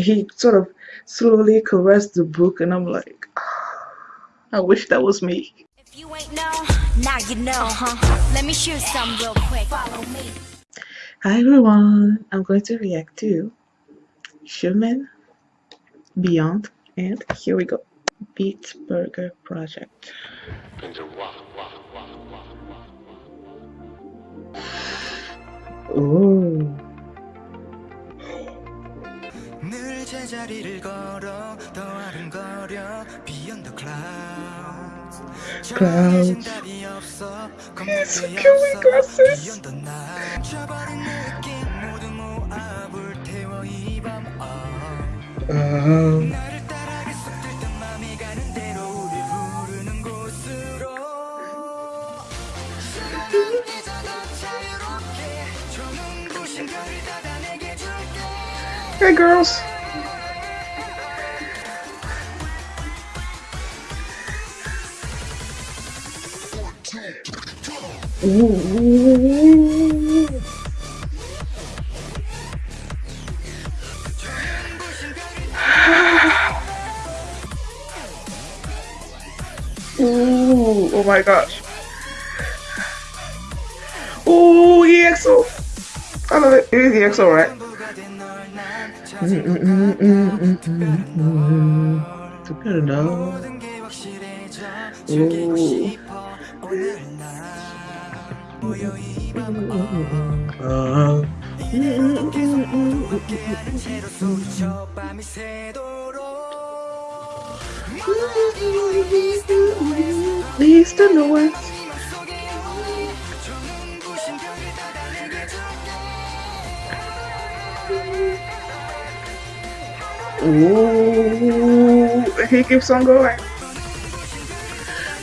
he sort of slowly caressed the book, and I'm like, ah, I wish that was me. If you ain't know, now you know, huh? Let me show some real quick. Follow me. Hi everyone, I'm going to react to Xiumin Beyond, and here we go. Beat Burger Project. Ooh. 제자리를 걸어 더 아른거려 Beyond the clouds Clouds He's killing glasses Uh-huh. Hey girls! Ooh. Ooh, oh my gosh. Ooh, EXO. I love it. It is EXO, right? 좋 아. East to north. Ooh, he keeps on going.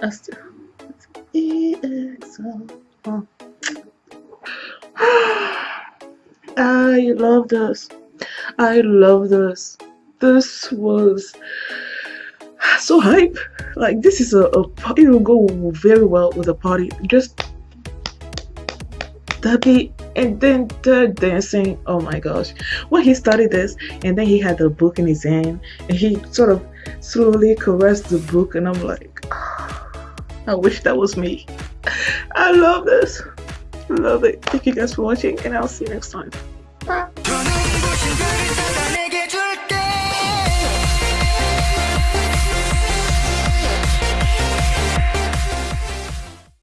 do. EXO. I love this. I love this. This was so hype. Like this is a, a it will go very well with a party. Just that beat and then the dancing. Oh my gosh! When he started this, and then he had the book in his hand, and he sort of slowly caressed the book, and I'm like, I wish that was me. I love this. Love it. Thank you guys for watching, and I'll see you next time.